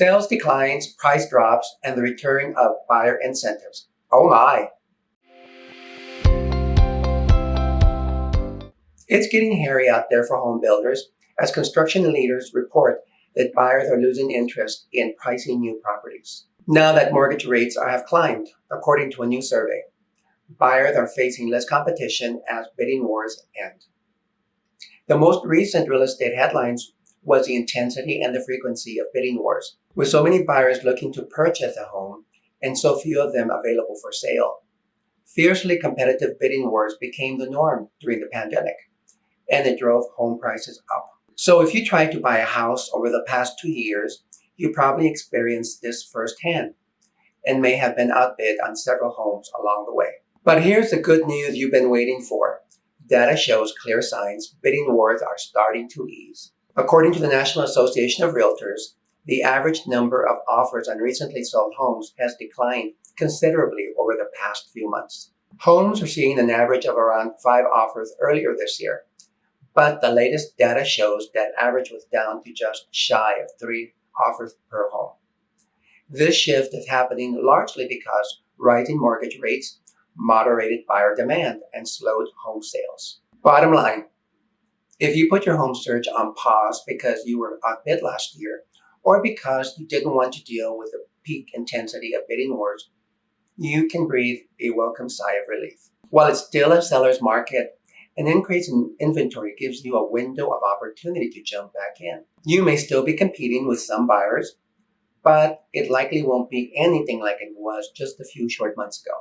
Sales declines, price drops, and the return of buyer incentives. Oh my! It's getting hairy out there for home builders as construction leaders report that buyers are losing interest in pricing new properties. Now that mortgage rates have climbed, according to a new survey, buyers are facing less competition as bidding wars end. The most recent real estate headlines was the intensity and the frequency of bidding wars, with so many buyers looking to purchase a home and so few of them available for sale. Fiercely competitive bidding wars became the norm during the pandemic, and it drove home prices up. So if you tried to buy a house over the past two years, you probably experienced this firsthand and may have been outbid on several homes along the way. But here's the good news you've been waiting for. Data shows clear signs bidding wars are starting to ease. According to the National Association of Realtors, the average number of offers on recently sold homes has declined considerably over the past few months. Homes are seeing an average of around five offers earlier this year, but the latest data shows that average was down to just shy of three offers per home. This shift is happening largely because rising mortgage rates moderated buyer demand and slowed home sales. Bottom line, if you put your home search on pause because you were outbid last year, or because you didn't want to deal with the peak intensity of bidding wars, you can breathe a welcome sigh of relief. While it's still a seller's market, an increase in inventory gives you a window of opportunity to jump back in. You may still be competing with some buyers, but it likely won't be anything like it was just a few short months ago.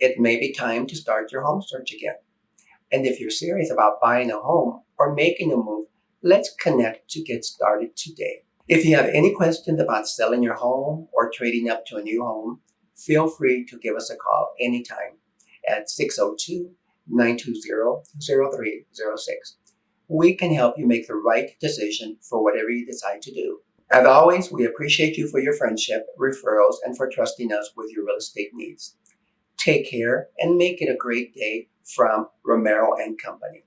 It may be time to start your home search again. And if you're serious about buying a home or making a move, let's connect to get started today. If you have any questions about selling your home or trading up to a new home, feel free to give us a call anytime at 602-920-0306. We can help you make the right decision for whatever you decide to do. As always, we appreciate you for your friendship, referrals, and for trusting us with your real estate needs. Take care and make it a great day from Romero and Company.